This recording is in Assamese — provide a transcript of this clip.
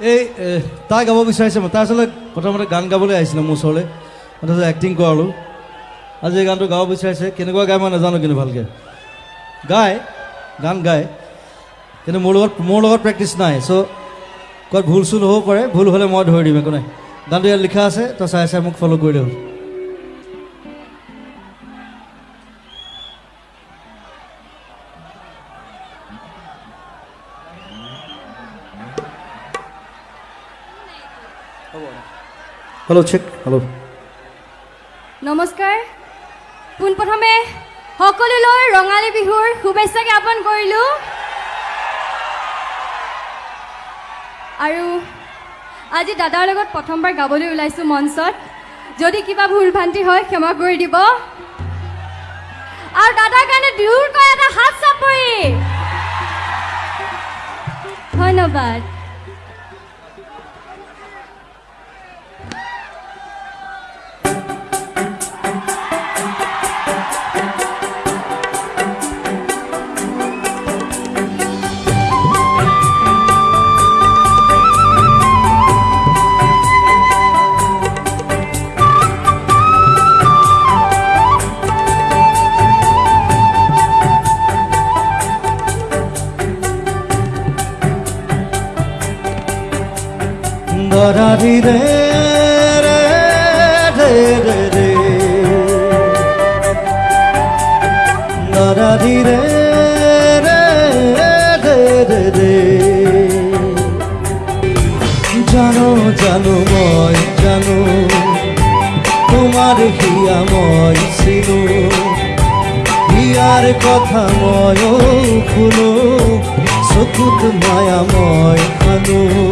এই তাই গাব বিচাৰিছে মই তাই আচলতে প্ৰথমতে গান গাবলৈ আহিছিলে মোৰ ওচৰলৈ তাৰপিছত এক্টিং কৰালোঁ। আজি এই গানটো গাব বিচাৰিছে কেনেকুৱা গায় মই নাজানো কিন্তু ভালকৈ। গায় গান গায় কিন্তু মোৰ লগত মোৰ লগত প্ৰেক্টিচ নাই চ' ক'ৰবাত ভুল চুল হ'ব পাৰে ভুল হ'লে মই ধৰি দিম একো নাই। গানটো ইয়াত লিখা আছে তই চাই চাই মোক ফ'ল' কৰি দিওঁ হেল্ল' চেক হেল্ল' নমস্কাৰ। পোনপ্ৰথমে সকলোলৈ ৰঙালী বিহুৰ শুভেচ্ছা জ্ঞাপন কৰিলোঁ। আৰু আজি দাদাৰ লগত প্ৰথমবাৰ গাবলৈ ওলাইছোঁ মঞ্চত। যদি কিবা ভুল ভ্ৰান্তি হয় ক্ষমা কৰি দিব। আৰু দাদাৰ কাৰণে দুয়োৰকৈ এটা হাত চাপৰি। ধন্যবাদ। করারি রে রে রে রে রে রে রে রে জানো জানো ময় জানো, তোমার হিয়াময় ছিল। হিয়ার কথা ময় খুলো সকুত মায়াময় খানো